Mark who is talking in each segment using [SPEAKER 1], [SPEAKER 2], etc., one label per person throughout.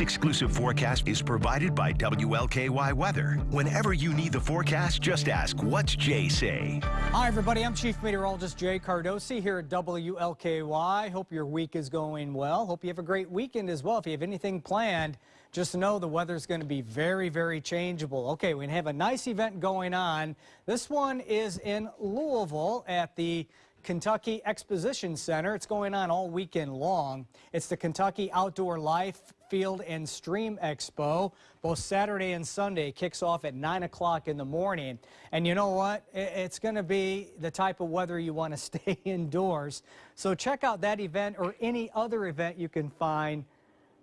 [SPEAKER 1] exclusive forecast is provided by WLKY Weather. Whenever you need the forecast, just ask, what's Jay say?
[SPEAKER 2] Hi, everybody. I'm Chief Meteorologist Jay Cardosi here at WLKY. Hope your week is going well. Hope you have a great weekend as well. If you have anything planned, just know the weather's going to be very, very changeable. Okay, we have a nice event going on. This one is in Louisville at the Kentucky Exposition Center. It's going on all weekend long. It's the Kentucky Outdoor Life Field and Stream Expo. Both Saturday and Sunday kicks off at 9 o'clock in the morning. And you know what? It's going to be the type of weather you want to stay indoors. So check out that event or any other event you can find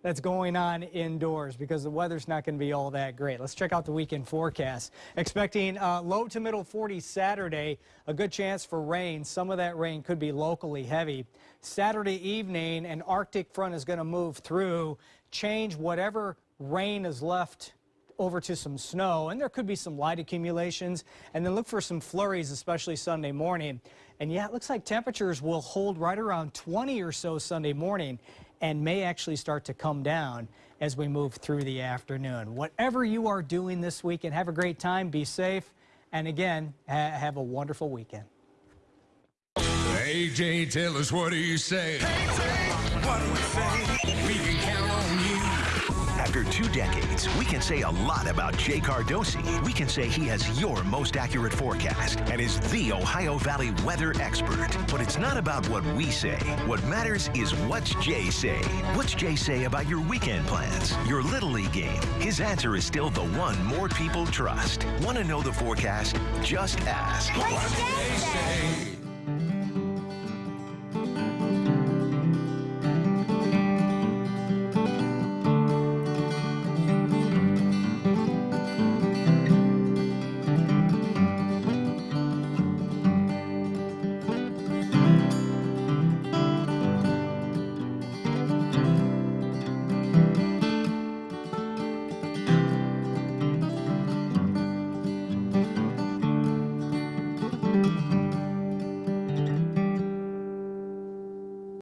[SPEAKER 2] that's going on indoors because the weather's not going to be all that great. Let's check out the weekend forecast. Expecting uh, low to middle 40s Saturday, a good chance for rain. Some of that rain could be locally heavy. Saturday evening, an Arctic front is going to move through, change whatever rain is left over to some snow, and there could be some light accumulations, and then look for some flurries, especially Sunday morning. And yeah, it looks like temperatures will hold right around 20 or so Sunday morning and may actually start to come down as we move through the afternoon. Whatever you are doing this weekend, have a great time, be safe, and again, ha have a wonderful weekend.
[SPEAKER 3] AJ, tell us what do you say? Hey, what do we say? We can count on you.
[SPEAKER 1] After two decades, we can say a lot about Jay Cardosi. We can say he has your most accurate forecast and is the Ohio Valley weather expert. But it's not about what we say. What matters is what's Jay say. What's Jay say about your weekend plans, your Little League game? His answer is still the one more people trust. Want to know the forecast? Just ask.
[SPEAKER 4] What's Jay say?